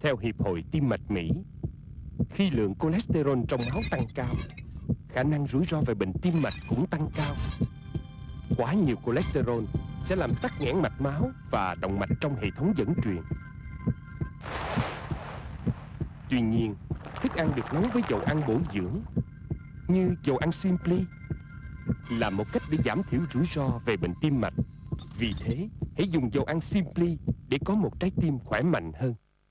Theo Hiệp hội Tim mạch Mỹ, khi lượng cholesterol trong máu tăng cao, khả năng rủi ro về bệnh tim mạch cũng tăng cao. Quá nhiều cholesterol sẽ làm tắc nghẽn mạch máu và động mạch trong hệ thống dẫn truyền. Tuy nhiên, thức ăn được nấu với dầu ăn bổ dưỡng như dầu ăn Simply là một cách để giảm thiểu rủi ro về bệnh tim mạch. Vì thế, hãy dùng dầu ăn Simply để có một trái tim khỏe mạnh hơn.